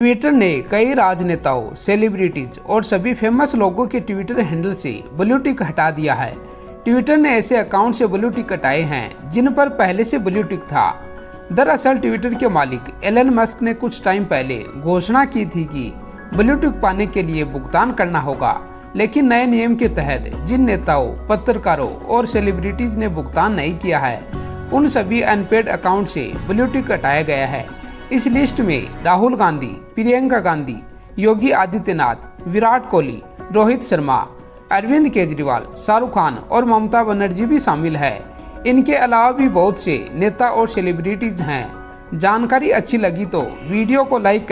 Twitter ने कई राजनेताओं सेलिब्रिटीज और सभी फ़ेमस लोगों के ट्विटर हैंडल से ब्लू टिक हटा दिया है। ट्विटर ने ऐसे अकाउंट से ब्लू टिक हटाए हैं, जिन पर पहले से ब्लू टिक था। दरअसल ट्विटर के मालिक एलन मस्क ने कुछ टाइम पहले घोषणा की थी कि ब्लू टिक पाने के लिए भुगतान करना होगा, लेकिन नए नियम के तहत जिन नेताओं, पत्रकारों और सेलिब्रिटीज ने भुगतान नहीं किया है, उन सभी अनपेड अकाउंट से ब्लू टिक हटाया गया है। इस लिस्ट में राहुल गांधी, प्रियंका गांधी, योगी आदित्यनाथ, विराट कोहली, रोहित शर्मा, अरविंद केजरीवाल, शाहरुख खान और ममता बनर्जी भी शामिल है। इनके अलावा भी बहुत से नेता और सेलिब्रिटीज हैं। जानकारी अच्छी लगी तो वीडियो को लाइक